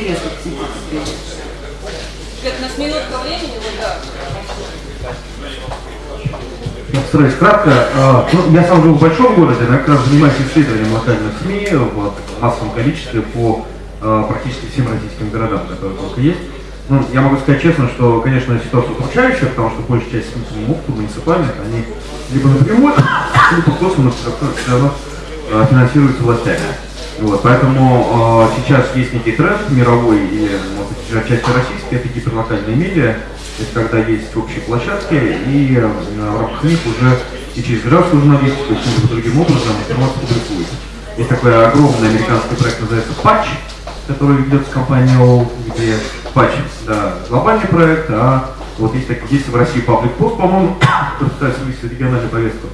интересно посетить Свет, у нас минутка времени, вот да. Постараюсь кратко. А, ну, я сам живу в большом городе, я как раз занимаюсь исследованием локальных СМИ в массовом количестве по а, практически всем российским городам, которые только есть. Ну, я могу сказать честно, что, конечно, ситуация удручающая, потому что большая часть СМИ муниципальных, они либо напрямую, либо косвенно все равно а, финансируются властями. Вот, поэтому э, сейчас есть некий тренд мировой и, может отчасти российский, это гиперлокальные медиа, то есть когда есть общие площадки, и э, в рамках них уже и через гражданскую журналистику, и каким-то другим образом информация публикуется. Есть такой огромный американский проект, называется Patch, который ведется компанией OL, где Patch, да, глобальный проект, а вот есть, так, есть в России Public Post, по-моему, который пытается вывести региональную повестку.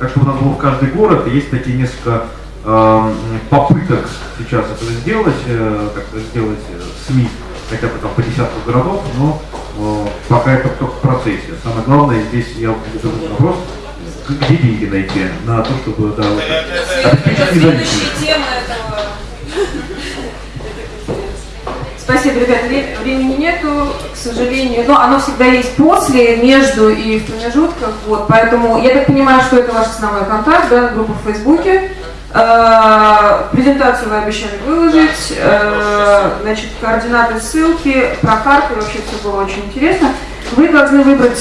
Так что у нас был в каждый город, есть такие несколько попыток сейчас это сделать, э, как сделать э, СМИ, хотя бы там по десятку городов, но э, пока это только в процессе. Самое главное здесь я задаю вопрос, где деньги найти на то, чтобы да, вот, обеспечить независимость. Спасибо, ребята. Времени нету, к сожалению. Но оно всегда есть после, между и в промежутках. Вот, поэтому я так понимаю, что это ваш основной контакт, да, группа в Фейсбуке. Э, презентацию вы обещали выложить, э, значит, координаты, ссылки, про карты, вообще все было очень интересно. Вы должны выбрать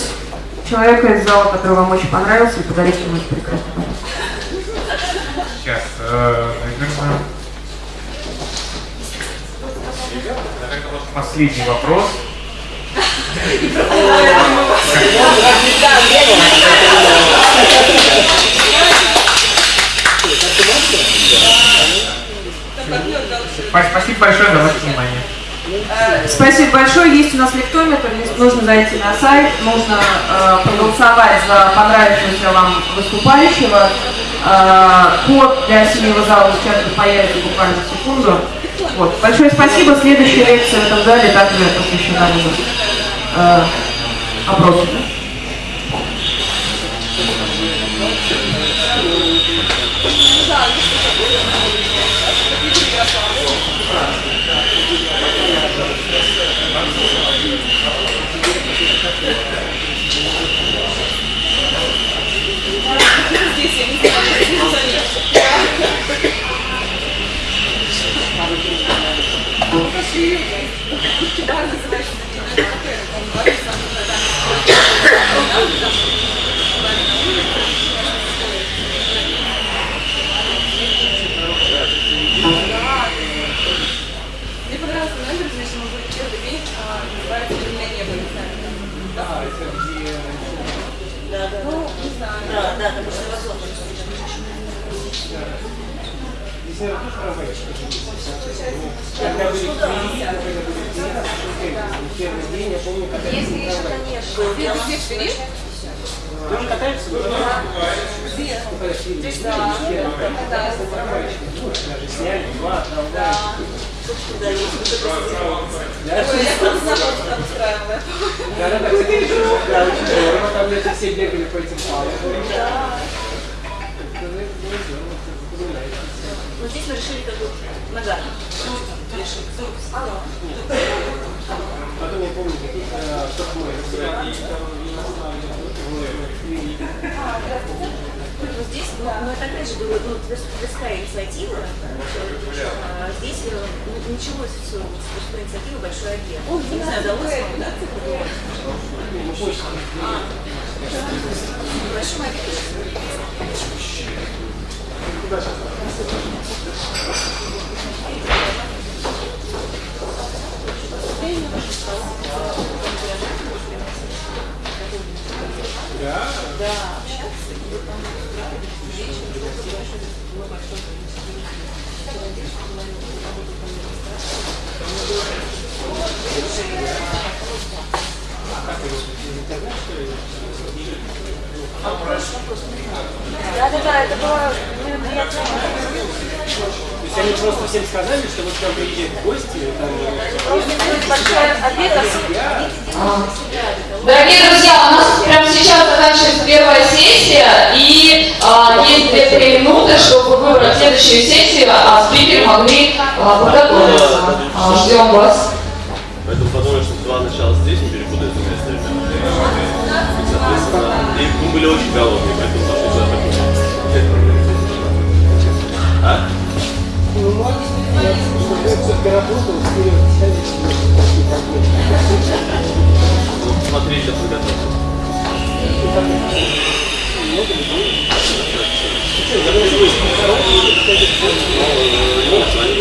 человека из зала, который вам очень понравился, и подарить ему это прекрасный подарок. Сейчас, э, наверное, последний вопрос. Спасибо большое за ваше внимание. Спасибо большое. Есть у нас лектометр, нужно зайти на сайт, нужно э, проголосовать за понравившегося вам выступающего. Э, код для синего зала сейчас появится буквально в секунду. Вот. Большое спасибо. Следующая лекция в этом зале также посвящена э, опросу. Мне понравился номер, значит, мы будем первый день, а, называется «Изменение небо». Да, это где... Да, да. Ну, не знаю. Да, да, это после возможности. Если еще, конечно. Ты? Он катается? Где? Да. Да. Сняли два, трамвая. Такое я просто знакомство там устраивала. Да, да, да, кстати, да, очень здорово. Там эти все бегали по этим палкам. Вот здесь мы решили как бы ногами. Решили. Алло. Потом я помню, какие штрафные Здесь, ну, ну, это опять же было, ну, тверская инициатива, а здесь э, ну, началось все с тверской инициативы «Большой объект». Не знаю, удалось вам, да? А. Большой объект. Да, общаться и там Да, да, да, это было мероприятие. Они просто всем сказали, что вот к нам приезжают гости, там, для Дорогие друзья, у нас прямо сейчас заканчивается первая сессия, и а, есть 2-3 минуты, чтобы выбрать следующую сессию, а спикеры могли а, подготовиться. А, ждем вас. Поэтому подумали, что два начала здесь не перепутать с местами. И, соответственно, и мы были очень голодные, смотрите, подготовьте. Ну, они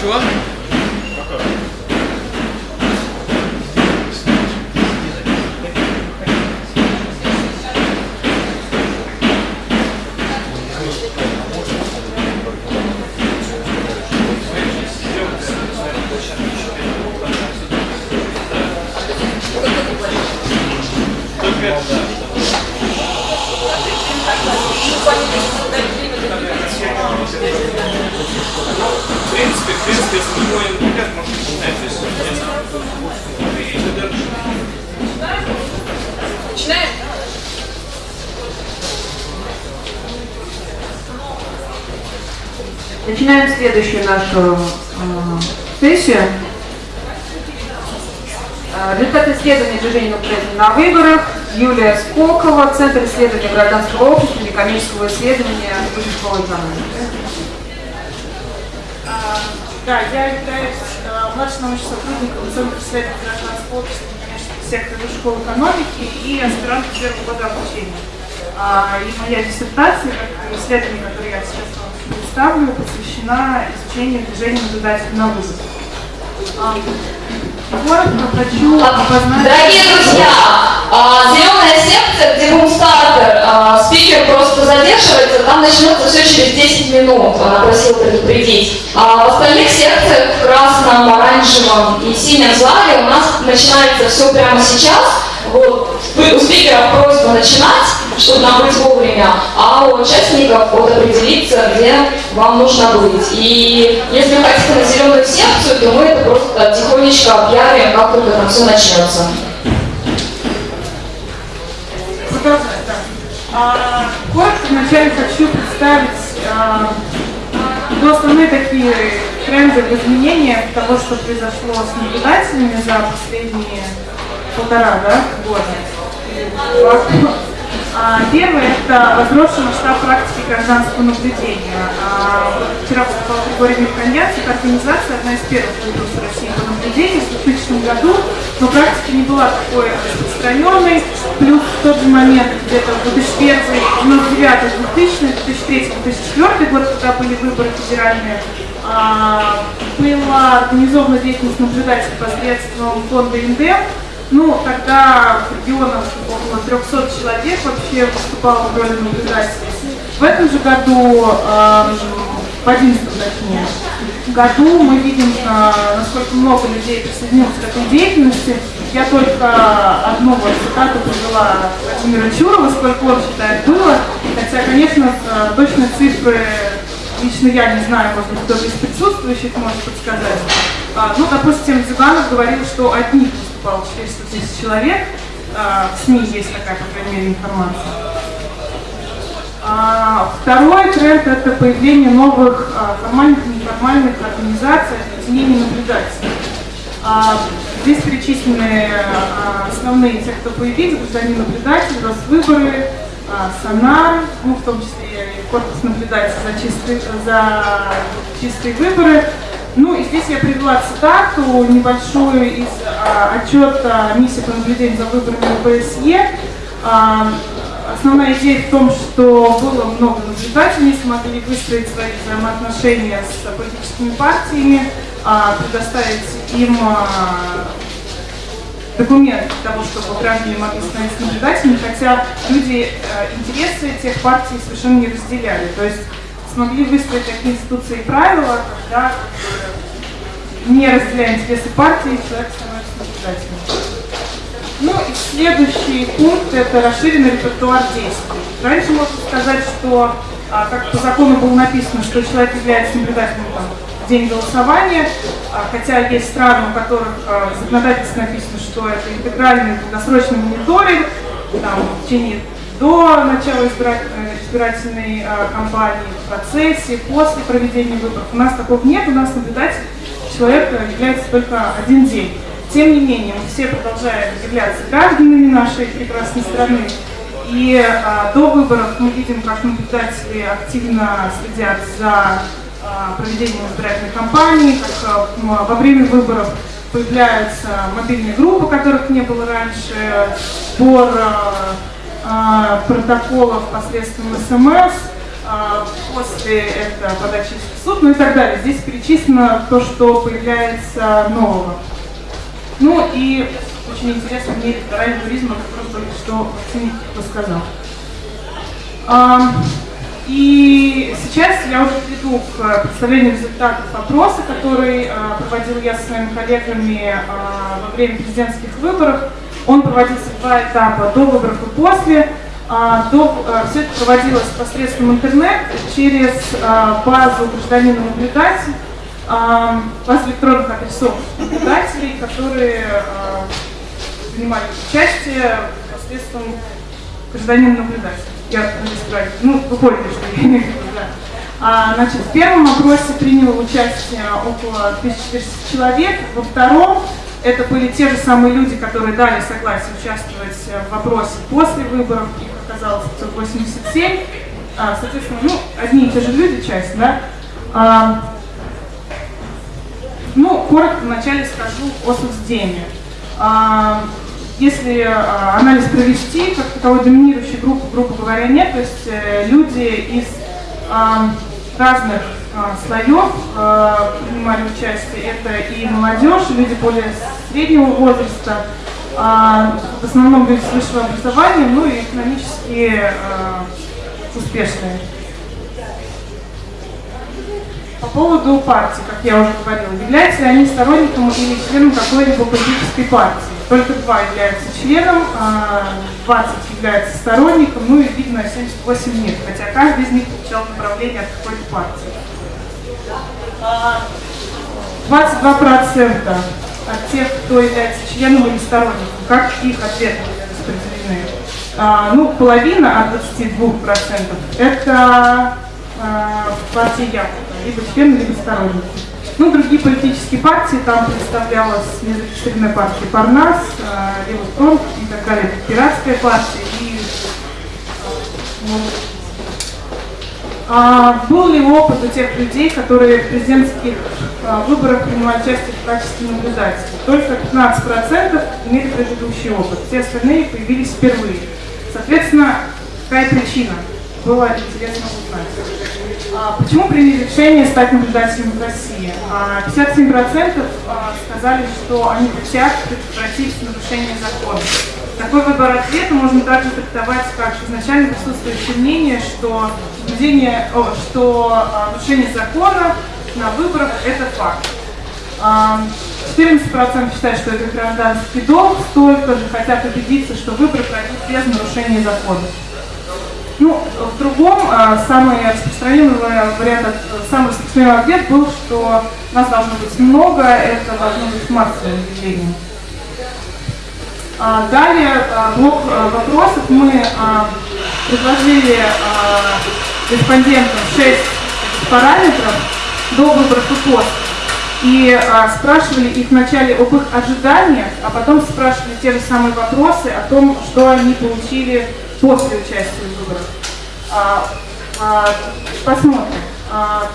Чего? Принципе, в принципе, если будем пакет, можно начинать. То есть, Начинаем? Начинаем следующую нашу э, сессию. Э, Результаты исследования движения «Украина на выборах. Юлия Скокова, Центр исследования гражданского общества, некоммерческого исследования Высшей школы. А, Да, я являюсь э, младшим научным сотрудником Центра исследований гражданского общества, сектора школы экономики и аспирант первого года обучения. А, И моя диссертация, как исследование, которое я сейчас вам представлю, посвящена изучению движения наблюдателей на вызов. Коротко хочу обозначить... Дорогие друзья, а, зеленая секция, где бумстартер, а, спикер просто задерживается, там начнется все через 10 минут, она просила предупредить. А в остальных секциях, в красном, оранжевом и синем зале у нас начинается все прямо сейчас. Вот, у спикеров просьба начинать, чтобы нам быть вовремя, а у участников вот определиться, где вам нужно быть. И если хотите на зеленую секцию, то мы это просто тихонечко объявим, как только там все начнется. А, коротко вначале хочу представить а, ну, основные такие тренды в изменениях того, что произошло с наблюдателями за последние полтора да, года. Первое – это возросший масштаб практики гражданского наблюдения. А, вчера выступал Григорий Михальянц, это организация, одна из первых в России по наблюдению в 2000 году, но практика не была такой распространенной. Плюс в тот же момент, где-то в 2001, 99, 2000, 2003, 2004 год, когда были выборы федеральные, а, была организована деятельность наблюдателей посредством фонда ИНДЕМ, ну, тогда в регионах около 300 человек вообще выступало в роли наблюдателей. В этом же году, э, в 11 точнее, году мы видим, э, насколько много людей присоединилось к этой деятельности. Я только одну вот цитату привела Владимира Чурова, сколько он считает было. Хотя, конечно, э, точные цифры лично я не знаю, может быть, кто-то из присутствующих может подсказать. А, ну, допустим, Зюганов говорил, что от них выступало 400 тысяч человек. А, в СМИ есть такая, по крайней мере, информация. А, второй тренд – это появление новых а, формальных и неформальных организаций объединений наблюдателей. Здесь перечислены основные те, кто появились, граждане наблюдатели, Росвыборы, Сонар, ну, в том числе и корпус наблюдателей за чистые, за чистые выборы, ну и здесь я привела цитату небольшую из а, отчета миссии по наблюдению за выборами ОБСЕ. А, основная идея в том, что было много наблюдателей, смогли выстроить свои взаимоотношения с политическими партиями, а, предоставить им а, документы для того, чтобы граждане могли становиться наблюдателями, хотя люди а, интересы тех партий совершенно не разделяли. То есть смогли выстроить такие институции и правила, когда не разделяя интересы партии, человек становится наблюдателем. Ну и следующий пункт – это расширенный репертуар действий. Раньше можно сказать, что, а, как по закону было написано, что человек является наблюдателем там, в день голосования, а, хотя есть страны, у которых а, в законодательстве написано, что это интегральный долгосрочный мониторинг, там, в течение до начала избирательной, избирательной э, кампании, в процессе, после проведения выборов. У нас такого нет, у нас наблюдатель человек является только один день. Тем не менее, мы все продолжаем являться гражданами нашей прекрасной страны. И а, до выборов мы видим, как наблюдатели активно следят за а, проведением избирательной кампании, как а, во время выборов появляются мобильные группы, которых не было раньше, сбор а, протоколов посредством СМС, а, после это подачи в суд, ну и так далее. Здесь перечислено то, что появляется нового. Ну и очень интересно мне федеральный туризм, о только что Максим рассказал. А, и сейчас я уже перейду к представлению результатов опроса, который а, проводил я со своими коллегами а, во время президентских выборов. Он проводился в два этапа, до выборов и после. А, до, а, все это проводилось посредством интернет через а, базу гражданина наблюдатель, а, базу электронных адресов наблюдателей, которые принимали участие посредством гражданина наблюдателя. Я. Ну, вы поняли, что я имею в. А, значит, в первом опросе приняло участие около 1400 человек, во втором это были те же самые люди, которые дали согласие участвовать в вопросе после выборов, их оказалось 587. А, соответственно, ну, одни и те же люди, часть, да. А, ну, коротко вначале скажу о суждении. А, если анализ провести, как таковой доминирующей группы, грубо говоря, нет, то есть э, люди из разных слоев а, принимали участие. Это и молодежь, и люди более среднего возраста, а, в основном люди с высшего образования, ну и экономически а, успешные. По поводу партии, как я уже говорила, являются ли они сторонником или членом какой-либо политической партии? только два являются членом, а 20 являются сторонником, ну и, видно, 78 нет, хотя каждый из них получал направление от какой-то партии. А, 22% от тех, кто является членом или сторонником, как их ответы распределены. А, ну, половина от 22% это а, партия Яблоко, либо члены, либо сторонники. Ну, другие политические партии, там представлялась незарегистрированная партия Парнас, э, Левый и так далее, пиратская партия и ну, а был ли опыт у тех людей, которые в президентских а, выборах принимали участие в качестве наблюдателей? Только 15% имели предыдущий опыт, все остальные появились впервые. Соответственно, какая причина? Было интересно узнать. А, почему приняли решение стать наблюдателем в России? А, 57% а, сказали, что они хотят предотвратить нарушение закона. Такой выбор ответа можно также трактовать как изначально присутствующее мнение, что, наблюдение, о, что а, нарушение закона на выборах – это факт. А, 14% считают, что это гражданский долг, столько же хотят убедиться, что выборы пройдут без нарушения закона. Ну, в другом, а, самый распространенный вариант, самый распространенный ответ был, что нас должно быть много, это должно быть массовое явление. А, далее а, блок вопросов. Мы предложили респондентам 6 параметров до выборов и после. И спрашивали их вначале об их ожиданиях, а потом спрашивали те же самые вопросы о том, что они получили после участия в выборах. А, а, посмотрим. А,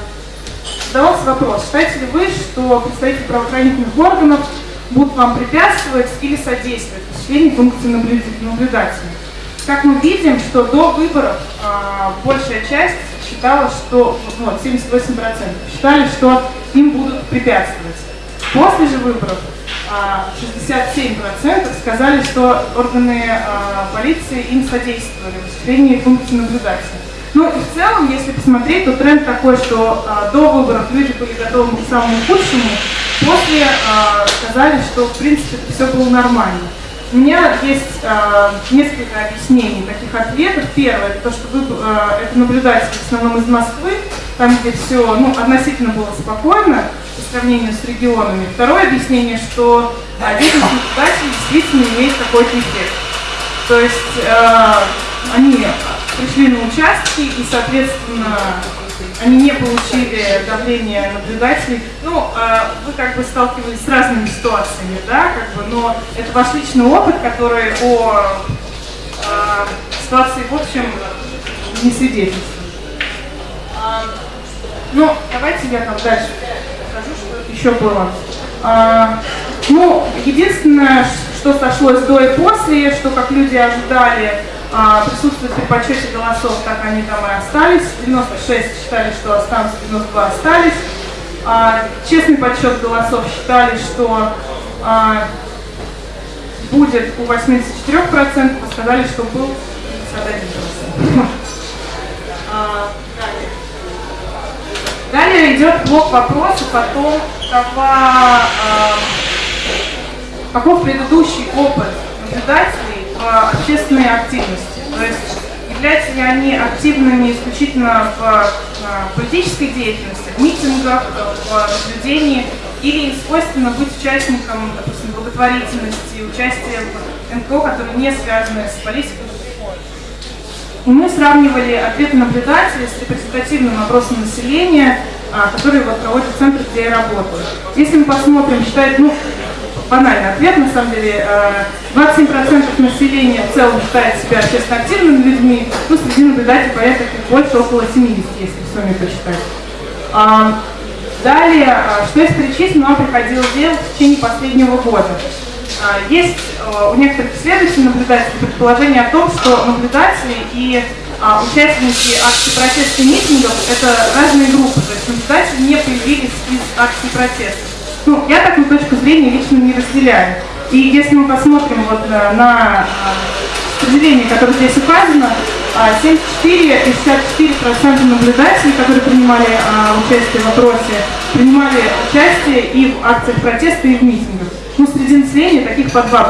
задавался вопрос, считаете ли вы, что представители правоохранительных органов будут вам препятствовать или содействовать осуществлению функции наблюдателя? Как мы видим, что до выборов а, большая часть считала, что, ну, 78% считали, что им будут препятствовать. После же выборов 67% сказали, что органы а, полиции им содействовали в осуществлении функции наблюдателя. Ну и в целом, если посмотреть, то тренд такой, что а, до выборов люди были готовы к самому худшему, после а, сказали, что в принципе все было нормально. У меня есть э, несколько объяснений таких ответов. Первое, это то, что вы, э, это наблюдатели в основном из Москвы, там, где все ну, относительно было спокойно по сравнению с регионами. Второе объяснение, что э, наблюдателей действительно имеет какой-то эффект. То есть э, они пришли на участки и, соответственно, они не получили давление наблюдателей. Ну, э, вы как бы сталкивались с разными ситуациями, да, как бы, но это ваш личный опыт, который о э, ситуации, в общем, не свидетельствует. А, ну, давайте я там дальше скажу, что еще было. А, ну, единственное, что сошлось до и после, что как люди ожидали, а, присутствуют при подсчете голосов, так они там и остались. 96 считали, что останутся, 92 остались. А, честный подсчет голосов считали, что а, будет у 84%, сказали, что был 51%. А, далее идет блок вопросов о том, какова, а, каков предыдущий опыт наблюдателей общественной активности. То есть являются ли они активными исключительно в политической деятельности, в митингах, в наблюдении, или им свойственно быть участником, допустим, благотворительности, участия в НКО, которые не связаны с политикой. И мы сравнивали ответы наблюдателей с репрезентативным опросом населения, а, который вот проводит центр, где я работаю. Если мы посмотрим, считает, ну, банальный ответ, на самом деле. 27% э, населения в целом считает себя общественно активными людьми, ну, среди наблюдателей, их больше, около 70, если в сумме посчитать. А, далее, а, что из перечисленного нам приходилось делать в течение последнего года? А, есть у некоторых исследователей наблюдателей предположение о том, что наблюдатели и участники акций протеста и митингов – это разные группы, то есть наблюдатели не появились из акций протеста. Ну, я такую точку зрения лично не разделяю. И если мы посмотрим вот э, на э, распределение, которое здесь указано, 74 и 64% наблюдателей, которые принимали а, участие в опросе, принимали участие и в акциях протеста, и в митингах. ну, среди населения таких по 2%.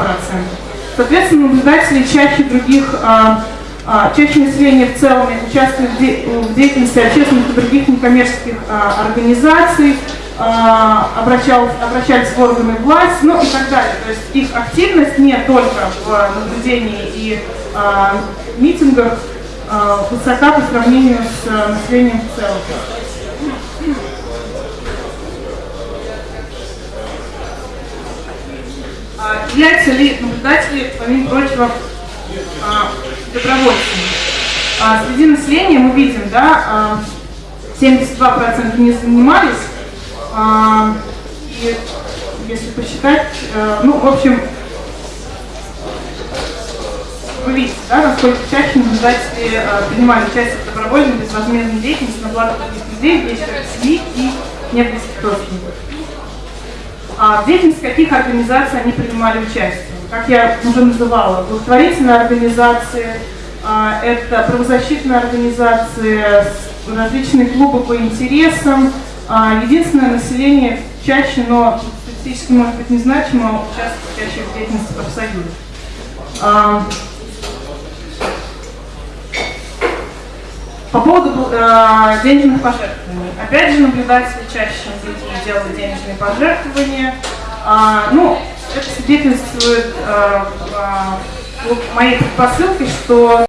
Соответственно, наблюдатели чаще других, а, а, чаще населения в целом участвуют в, де- в деятельности общественных и других некоммерческих а, организаций, а, обращал- обращались в органы власти, ну и так далее. То есть их активность не только в наблюдении и а, митингах а, высока по сравнению с населением в целом. А, Являются ли наблюдатели, помимо прочего, а, добровольцами? Среди населения мы видим, да, а, 72% не занимались, и если посчитать, э, ну, в общем, вы видите, да, насколько чаще наблюдатели э, принимали участие в добровольной безвозмездной деятельности на благо других людей, к семье и неблизких родственников. А в деятельности каких организаций они принимали участие? Как я уже называла, благотворительные организации, а, это правозащитные организации, различные клубы по интересам. А, Единственное, население чаще, но статистически может быть незначимо, участвует чаще в деятельности профсоюзов. А, По поводу э, денежных пожертвований. Опять же, наблюдатели чаще, делают денежные пожертвования. А, ну, это свидетельствует э, э, моей предпосылке, что